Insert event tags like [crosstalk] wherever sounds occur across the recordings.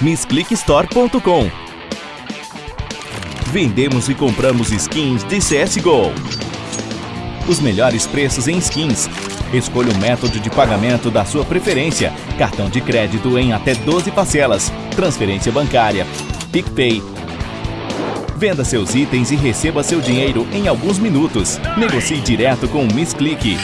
missclickstore.com. Vendemos e compramos skins de CSGO. Os melhores preços em skins. Escolha o método de pagamento da sua preferência. Cartão de crédito em até 12 parcelas. Transferência bancária. PicPay. Venda seus itens e receba seu dinheiro em alguns minutos. Negocie direto com o Miss Click.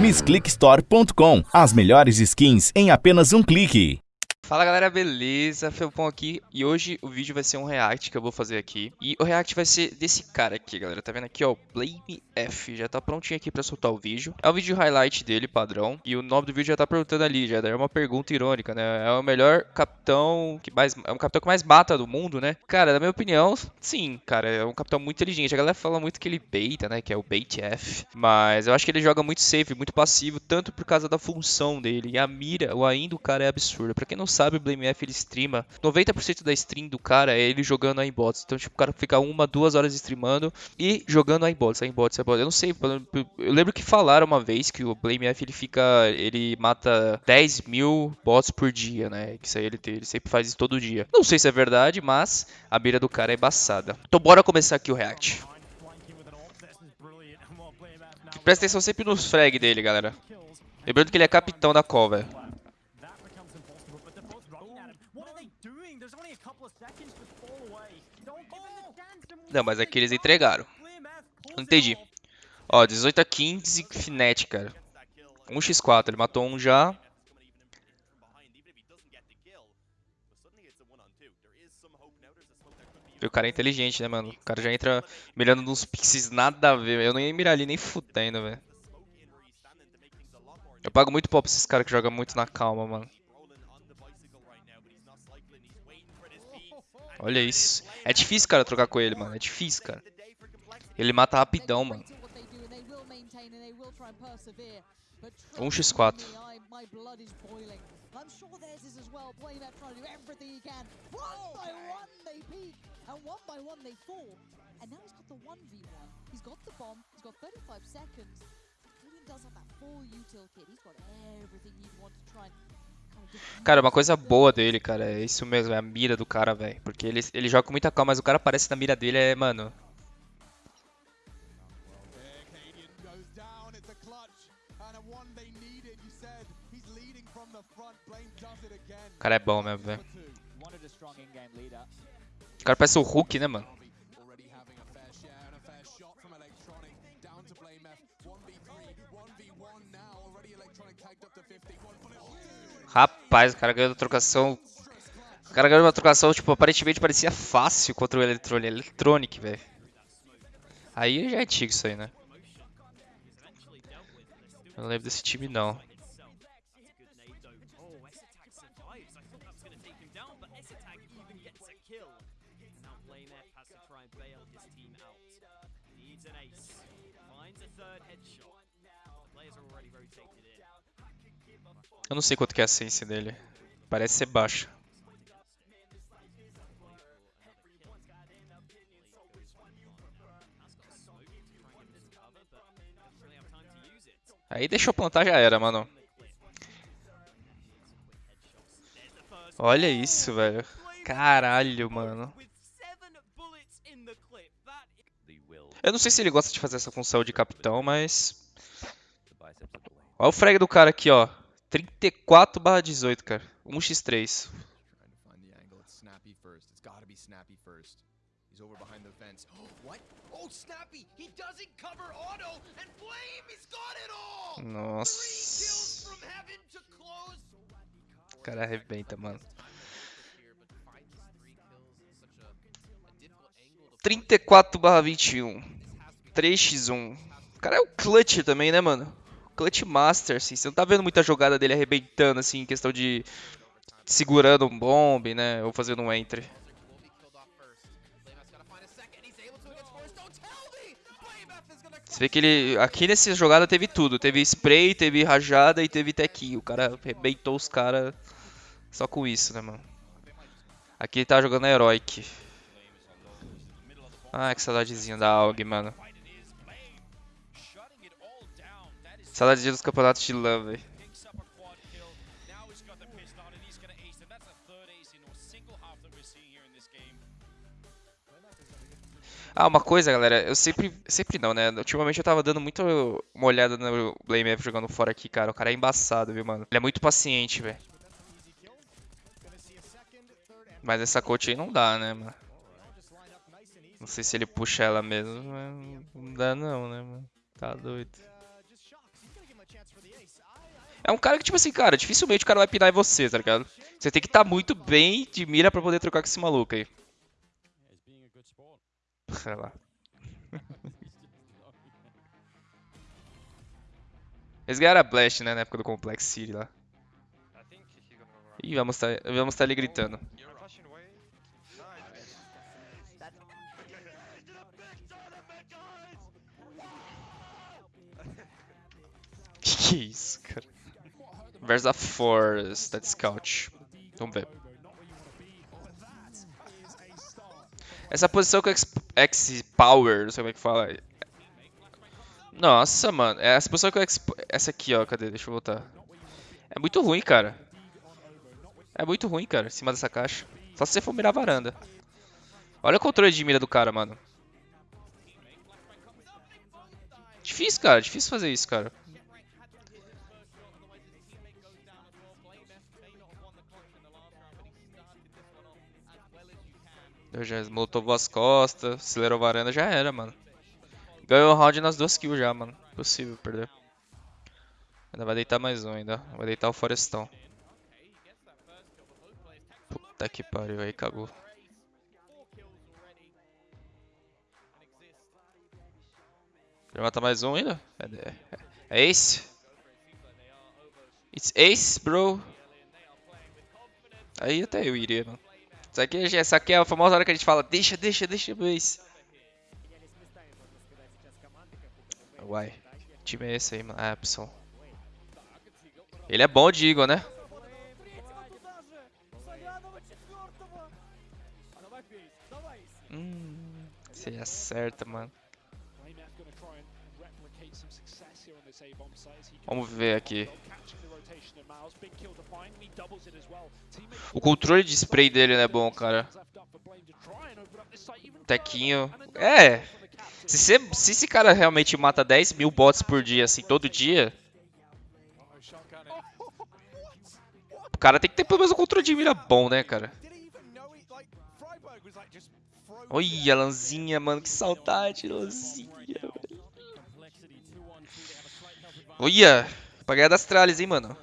MissClickStore.com. As melhores skins em apenas um clique. Fala galera, beleza? Felpão aqui. E hoje o vídeo vai ser um react que eu vou fazer aqui. E o react vai ser desse cara aqui, galera, tá vendo aqui ó, Blame F, já tá prontinho aqui pra soltar o vídeo. É o vídeo highlight dele, padrão, e o nome do vídeo já tá perguntando ali, já. É uma pergunta irônica, né? É o melhor capitão que mais, é um capitão que mais mata do mundo, né? Cara, na minha opinião, sim, cara, é um capitão muito inteligente. A galera fala muito que ele baita, né, que é o bait F. Mas eu acho que ele joga muito safe, muito passivo, tanto por causa da função dele. E a mira, o ainda o cara é absurda, pra quem não sabe, o BlameF ele streama. 90% da stream do cara é ele jogando aimbots. Então, tipo, o cara fica uma, duas horas streamando e jogando aimbots, aimbots, aimbots. Eu não sei, eu lembro que falaram uma vez que o BlameF ele fica, ele mata 10 mil bots por dia, né? Que isso aí ele, ele sempre faz isso todo dia. Não sei se é verdade, mas a mira do cara é embaçada. Então, bora começar aqui o react. Presta atenção sempre nos frag dele, galera. Lembrando que ele é capitão da call, velho. Não, mas aqui eles entregaram. Não entendi. Ó, 18 a 15, Fnatic, cara. 1x4, ele matou um já. E o cara é inteligente, né, mano? O cara já entra mirando nos pixies nada a ver. Eu não ia mirar ali nem fudendo, velho. Eu pago muito pau pra esses caras que jogam muito na calma, mano. Olha isso. É difícil, cara, trocar com ele, mano. É difícil, cara. Ele mata rapidão, mano. 1x4. And one by one they fall. And now he's got the 1v1. He's got the bomb. He's got 35 seconds. Julian does have that full Cara, uma coisa boa dele, cara, é isso mesmo, é a mira do cara, velho. Porque ele, ele joga com muita calma, mas o cara aparece na mira dele, é, mano... O cara é bom mesmo, velho. O cara parece o Hulk, né, mano? Rapaz, o cara ganhou a trocação. O cara ganhou uma trocação, tipo, aparentemente parecia fácil contra o Electronic, Electronic velho. Aí já é antigo isso aí, né? Eu não lembro desse time, não. Eu não sei quanto que é a sense dele. Parece ser baixa. Aí deixou plantar já era, mano. Olha isso, velho. Caralho, mano. Eu não sei se ele gosta de fazer essa função de capitão, mas... Olha o frag do cara aqui, ó. 34 barra 18, cara. 1x3. Nossa. O cara arrebenta, mano. 34 barra 21. 3x1. O cara é o clutch também, né, mano? Clutch Master, assim. Você não tá vendo muita jogada dele arrebentando, assim, em questão de segurando um bomb, né? Ou fazendo um entry. Você vê que ele. Aqui nessa jogada teve tudo. Teve spray, teve rajada e teve tech. O cara arrebentou os caras só com isso, né, mano? Aqui ele tá jogando a Heroic. Ah, que saudadezinha da AUG, mano. Saudade dos campeonatos de LAN, velho. Ah, uma coisa, galera, eu sempre, sempre não, né? Ultimamente eu tava dando muito uma olhada no Blame F jogando fora aqui, cara. O cara é embaçado, viu, mano? Ele é muito paciente, velho. Mas essa coach aí não dá, né, mano? Sei se ele puxa ela mesmo, mas não dá não, né, mano? Tá doido. É um cara que, tipo assim, cara, dificilmente o cara vai pinar em você, tá ligado? Você tem que estar tá muito bem de mira pra poder trocar com esse maluco aí. [laughs] Sei lá. [laughs] Eles ganharam a Blast, né, na época do Complex City lá. Ih, vamos estar tá, vamos tá ali gritando. Que isso, cara? Versa Force, that Scout. Vamos ver. Essa posição com X-Power, não sei como é que fala. Nossa, mano. Essa posição com X... Essa aqui, ó. Cadê? Deixa eu voltar. É muito ruim, cara. É muito ruim, cara, em cima dessa caixa. Só se você for mirar a varanda. Olha o controle de mira do cara, mano. Difícil, cara. Difícil fazer isso, cara. Eu já molotovou as costas, acelerou a varanda, já era, mano. Ganhou o round nas duas kills já, mano. Impossível perder. Ainda vai deitar mais um ainda. Vai deitar o Forestão. Puta que pariu, aí cagou. Vai matar mais um ainda? É, é, é ace? It's ace, bro. Aí até eu iria, mano. Isso aqui, essa aqui é a famosa hora que a gente fala, deixa, deixa, deixa isso. Uai, que time é esse aí, mano? Ah, Epson. Ele é bom de Eagle, né? Hum, você acerta, mano. Vamos ver aqui. O controle de spray dele não é bom, cara. Tequinho. É. Se, você, se esse cara realmente mata 10 mil bots por dia, assim, todo dia. [laughs] O cara tem que ter pelo menos um controle de mira bom, né, cara? Olha, Lanzinha, mano, que saudade, Lanzinha, velho. Olha, das tralhas, hein, mano.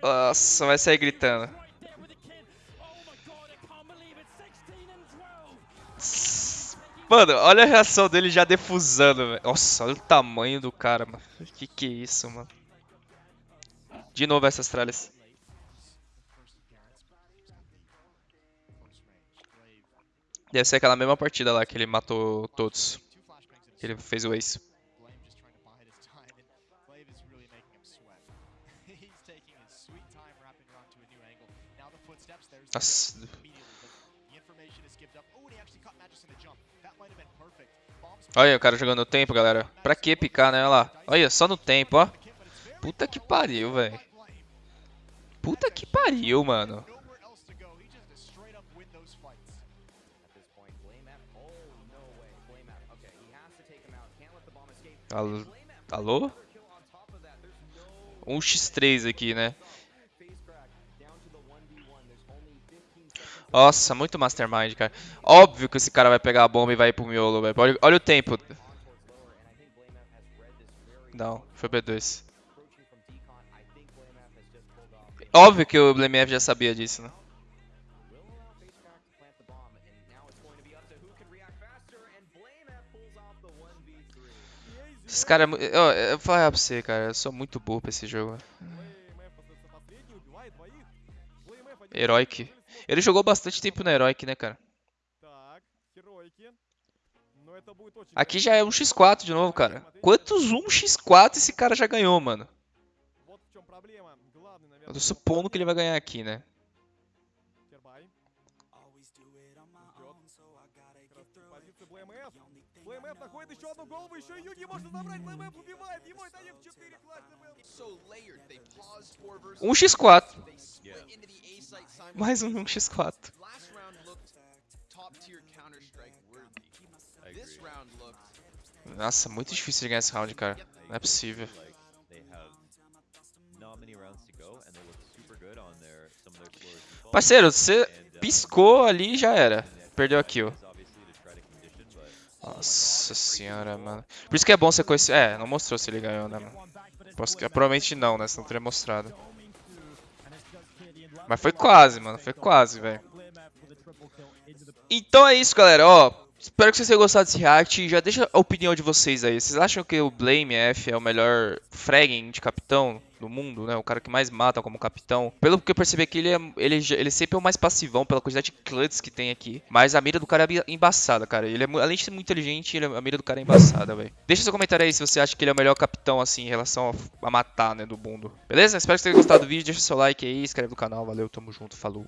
Nossa, vai sair gritando. Mano, olha a reação dele já defusando, velho. Nossa, olha o tamanho do cara, mano. Que que é isso, mano? De novo essas tralhas. Deve ser aquela mesma partida lá que ele matou todos. Que ele fez o ace. Nossa. Olha o cara jogando no tempo, galera. Pra que picar, né? Olha lá. Olha, só no tempo, ó. Puta que pariu, velho. Puta que pariu, mano. Alô? Alô? 1x3 aqui, né? Nossa, muito Mastermind, cara. Óbvio que esse cara vai pegar a bomba e vai ir pro miolo, velho. Olha, olha o tempo. Não, foi B2. Óbvio que o BlameF já sabia disso, né? Esse cara é eu vou falar pra você, cara. Eu sou muito burro pra esse jogo. Heroic. Ele jogou bastante tempo na Heroic, né, cara? Aqui já é um x4 de novo, cara. Quantos 1x4 esse cara já ganhou, mano? Eu tô supondo que ele vai ganhar aqui, né? ВМФ находит еще одну голову, еще и Юги может забрать, ВМФ убивает его, это в 4 класс ВМФ. Um x4. Mais um 1x4. Last round looked top tier Counter Strike worthy. This round looked Nossa, muito difícil de ganhar esse round, cara. Não é possível. like they have not many rounds to go and they look super good on their some of their slowest defaults. Parceiro, você And, uh, piscou ali e já era. Perdeu a kill. Nossa senhora, mano. Por isso que é bom você conhecer. É, não mostrou se ele ganhou, né, mano? Posso... Provavelmente não, né? Senão teria mostrado. Mas foi quase, mano. Foi quase, velho. Então é isso, galera. Ó, espero que vocês tenham gostado desse react. Já deixa a opinião de vocês aí. Vocês acham que o Blame F é o melhor fragging de capitão do mundo, né? O cara que mais mata como capitão. Pelo que eu percebi aqui, ele, é, ele, ele sempre é o mais passivão pela quantidade de clutches que tem aqui. Mas a mira do cara é embaçada, cara. Ele é, além de ser muito inteligente, é- a mira do cara é embaçada, velho. Deixa seu comentário aí se você acha que ele é o melhor capitão, assim, em relação a, a matar, né, do mundo. Beleza? Espero que vocês tenham gostado do vídeo. Deixa seu like aí, inscreve no canal. Valeu, tamo junto, falou.